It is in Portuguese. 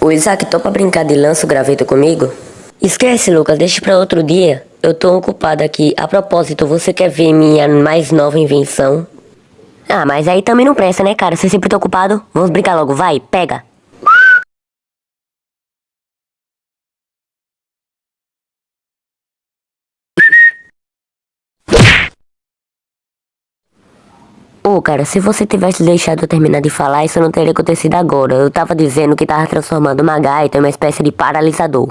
O Isaac topa brincar de lança o graveto comigo? Esquece, Lucas, deixa pra outro dia. Eu tô ocupado aqui. A propósito, você quer ver minha mais nova invenção? Ah, mas aí também não presta, né, cara? Você sempre tá ocupado? Vamos brincar logo, vai, pega. Ô, cara, se você tivesse deixado eu terminar de falar, isso não teria acontecido agora. Eu tava dizendo que tava transformando uma gaita em uma espécie de paralisador.